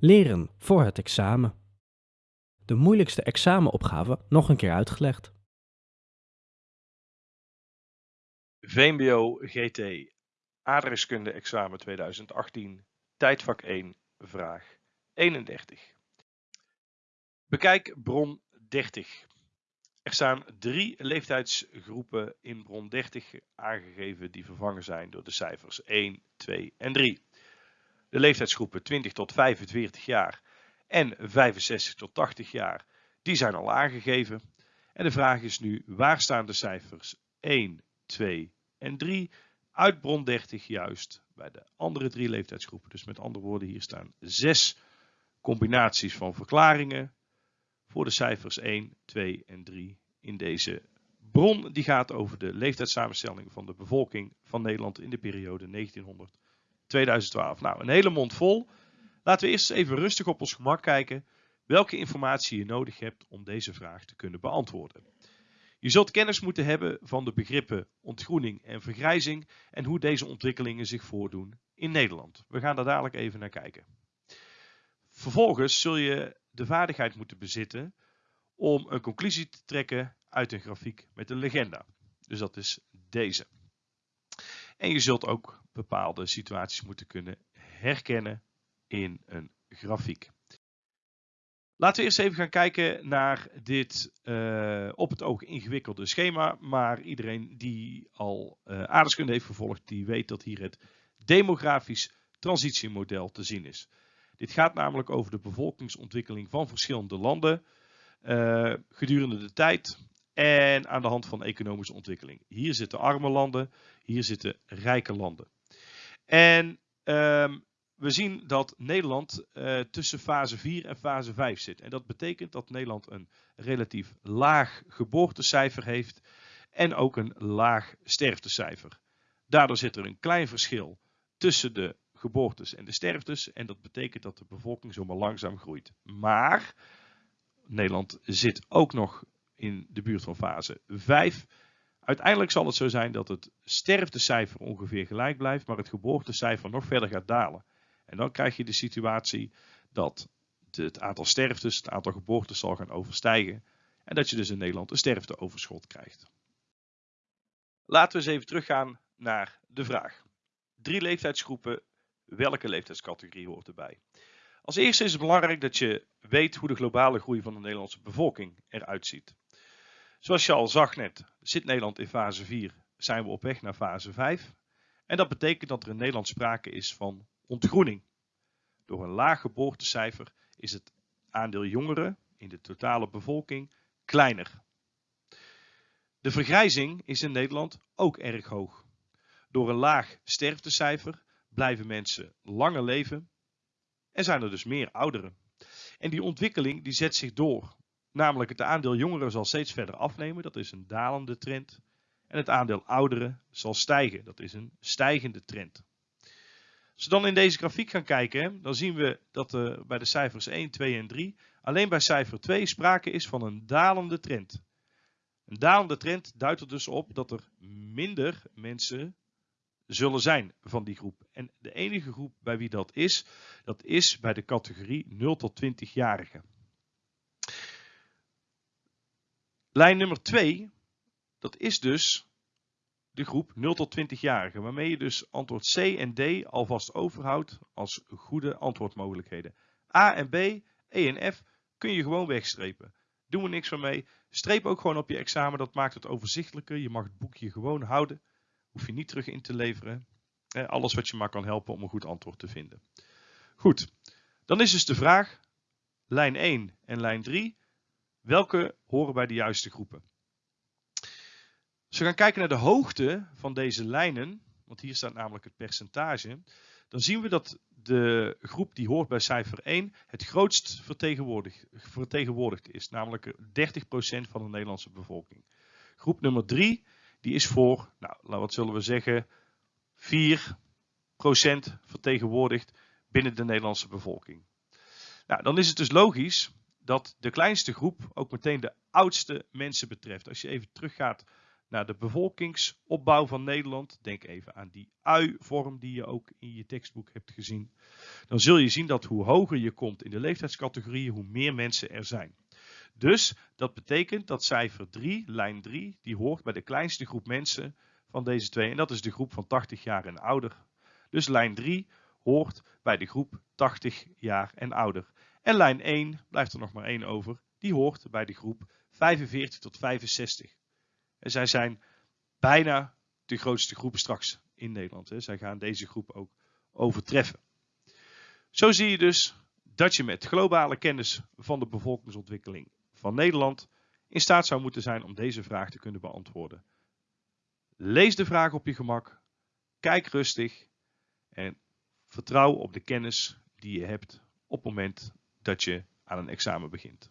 Leren voor het examen. De moeilijkste examenopgave nog een keer uitgelegd. VMBO GT Aardrijkskunde examen 2018 tijdvak 1 vraag 31. Bekijk bron 30. Er staan drie leeftijdsgroepen in bron 30 aangegeven die vervangen zijn door de cijfers 1, 2 en 3. De leeftijdsgroepen 20 tot 45 jaar en 65 tot 80 jaar, die zijn al aangegeven. En de vraag is nu, waar staan de cijfers 1, 2 en 3 uit bron 30 juist bij de andere drie leeftijdsgroepen? Dus met andere woorden, hier staan zes combinaties van verklaringen voor de cijfers 1, 2 en 3 in deze bron. Die gaat over de leeftijdssamenstelling van de bevolking van Nederland in de periode 1900-2012. Nou, een hele mond vol. Laten we eerst even rustig op ons gemak kijken welke informatie je nodig hebt om deze vraag te kunnen beantwoorden. Je zult kennis moeten hebben van de begrippen ontgroening en vergrijzing en hoe deze ontwikkelingen zich voordoen in Nederland. We gaan daar dadelijk even naar kijken. Vervolgens zul je de vaardigheid moeten bezitten om een conclusie te trekken uit een grafiek met een legenda. Dus dat is deze. En je zult ook bepaalde situaties moeten kunnen herkennen in een grafiek. Laten we eerst even gaan kijken naar dit uh, op het oog ingewikkelde schema. Maar iedereen die al uh, aardrijkskunde heeft gevolgd, die weet dat hier het demografisch transitiemodel te zien is. Dit gaat namelijk over de bevolkingsontwikkeling van verschillende landen uh, gedurende de tijd en aan de hand van economische ontwikkeling. Hier zitten arme landen, hier zitten rijke landen. En um, we zien dat Nederland uh, tussen fase 4 en fase 5 zit. En dat betekent dat Nederland een relatief laag geboortecijfer heeft en ook een laag sterftecijfer. Daardoor zit er een klein verschil tussen de geboortes en de sterftes. En dat betekent dat de bevolking zomaar langzaam groeit. Maar Nederland zit ook nog in de buurt van fase 5. Uiteindelijk zal het zo zijn dat het sterftecijfer ongeveer gelijk blijft, maar het geboortecijfer nog verder gaat dalen. En dan krijg je de situatie dat het aantal sterftes, het aantal geboortes zal gaan overstijgen. En dat je dus in Nederland een sterfteoverschot krijgt. Laten we eens even teruggaan naar de vraag. Drie leeftijdsgroepen welke leeftijdscategorie hoort erbij. Als eerste is het belangrijk dat je weet hoe de globale groei van de Nederlandse bevolking eruit ziet. Zoals je al zag net, zit Nederland in fase 4, zijn we op weg naar fase 5. En dat betekent dat er in Nederland sprake is van ontgroening. Door een laag geboortecijfer is het aandeel jongeren in de totale bevolking kleiner. De vergrijzing is in Nederland ook erg hoog. Door een laag sterftecijfer blijven mensen langer leven en zijn er dus meer ouderen. En die ontwikkeling die zet zich door. Namelijk het aandeel jongeren zal steeds verder afnemen, dat is een dalende trend. En het aandeel ouderen zal stijgen, dat is een stijgende trend. Als we dan in deze grafiek gaan kijken, dan zien we dat bij de cijfers 1, 2 en 3 alleen bij cijfer 2 sprake is van een dalende trend. Een dalende trend duidt er dus op dat er minder mensen zullen zijn van die groep. En de enige groep bij wie dat is, dat is bij de categorie 0 tot 20-jarigen. Lijn nummer 2, dat is dus de groep 0 tot 20-jarigen, waarmee je dus antwoord C en D alvast overhoudt als goede antwoordmogelijkheden. A en B, E en F kun je gewoon wegstrepen. Doen we niks van mee. Streep ook gewoon op je examen, dat maakt het overzichtelijker. Je mag het boekje gewoon houden hoef je niet terug in te leveren. Alles wat je maar kan helpen om een goed antwoord te vinden. Goed, dan is dus de vraag, lijn 1 en lijn 3, welke horen bij de juiste groepen? Als we gaan kijken naar de hoogte van deze lijnen, want hier staat namelijk het percentage, dan zien we dat de groep die hoort bij cijfer 1 het grootst vertegenwoordigd, is, namelijk 30% van de Nederlandse bevolking. Groep nummer 3 die is voor, nou, wat zullen we zeggen, 4% vertegenwoordigd binnen de Nederlandse bevolking. Nou, dan is het dus logisch dat de kleinste groep ook meteen de oudste mensen betreft. Als je even teruggaat naar de bevolkingsopbouw van Nederland, denk even aan die ui-vorm die je ook in je tekstboek hebt gezien, dan zul je zien dat hoe hoger je komt in de leeftijdscategorieën, hoe meer mensen er zijn. Dus dat betekent dat cijfer 3, lijn 3, die hoort bij de kleinste groep mensen van deze twee. En dat is de groep van 80 jaar en ouder. Dus lijn 3 hoort bij de groep 80 jaar en ouder. En lijn 1, blijft er nog maar één over, die hoort bij de groep 45 tot 65. En zij zijn bijna de grootste groep straks in Nederland. Hè. Zij gaan deze groep ook overtreffen. Zo zie je dus dat je met globale kennis van de bevolkingsontwikkeling van Nederland in staat zou moeten zijn om deze vraag te kunnen beantwoorden. Lees de vraag op je gemak, kijk rustig en vertrouw op de kennis die je hebt op het moment dat je aan een examen begint.